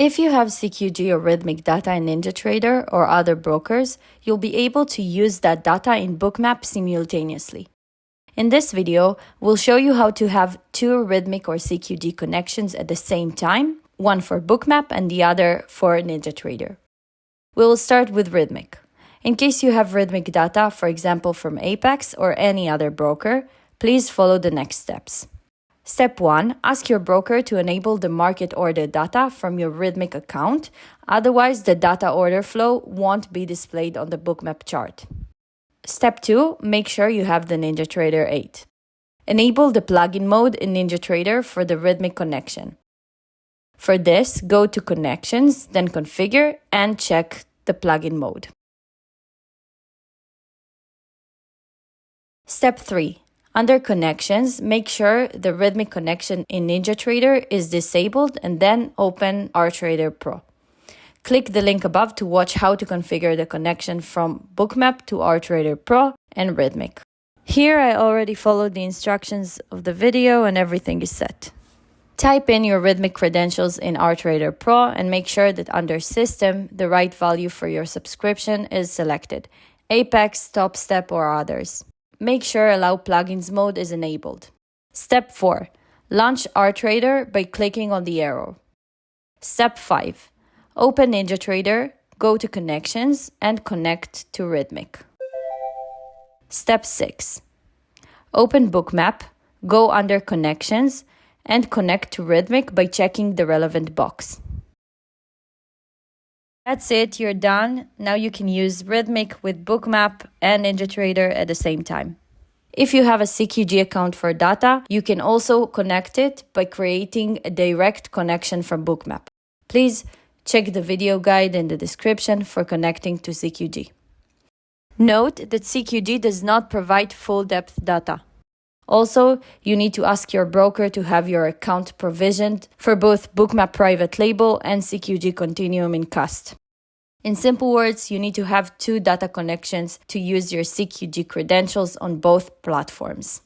If you have CQG or Rithmic data in NinjaTrader or other brokers, you'll be able to use that data in Bookmap simultaneously. In this video, we'll show you how to have two Rithmic or CQG connections at the same time, one for Bookmap and the other for NinjaTrader. We will start with Rithmic. In case you have Rithmic data, for example from Apex or any other broker, please follow the next steps. Step 1. Ask your broker to enable the market order data from your Rithmic account, otherwise the data order flow won't be displayed on the bookmap chart. Step 2. Make sure you have the NinjaTrader 8. Enable the plugin mode in NinjaTrader for the Rithmic connection. For this, go to Connections, then Configure and check the plugin mode. Step 3. Under connections, make sure the Rithmic connection in NinjaTrader is disabled and then open RTrader Pro. Click the link above to watch how to configure the connection from Bookmap to RTrader Pro and Rithmic. Here I already followed the instructions of the video and everything is set. Type in your Rithmic credentials in RTrader Pro and make sure that under System, the right value for your subscription is selected, Apex, TopStep or others make sure Allow Plugins mode is enabled. Step 4. Launch RTrader by clicking on the arrow. Step 5. Open NinjaTrader, go to Connections, and connect to Rithmic. Step 6. Open Bookmap, go under Connections, and connect to Rithmic by checking the relevant box. That's it, you're done. Now you can use Rithmic with Bookmap and NinjaTrader at the same time. If you have a CQG account for data, you can also connect it by creating a direct connection from Bookmap. Please check the video guide in the description for connecting to CQG. Note that CQG does not provide full depth data. Also, you need to ask your broker to have your account provisioned for both Bookmap Private Label and CQG Continuum in Cust. In simple words, you need to have two data connections to use your CQG credentials on both platforms.